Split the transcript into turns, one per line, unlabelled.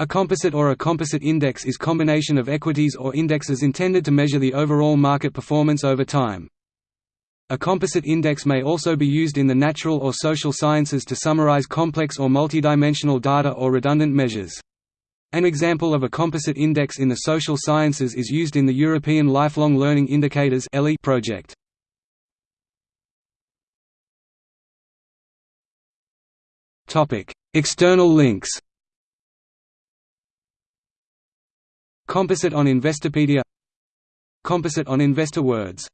A composite or a composite index is combination of equities or indexes intended to measure the overall market performance over time. A composite index may also be used in the natural or social sciences to summarize complex or multidimensional data or redundant measures. An example of a composite index in the social sciences is used in the European Lifelong Learning Indicators project. External links Composite on Investopedia. Composite on InvestorWords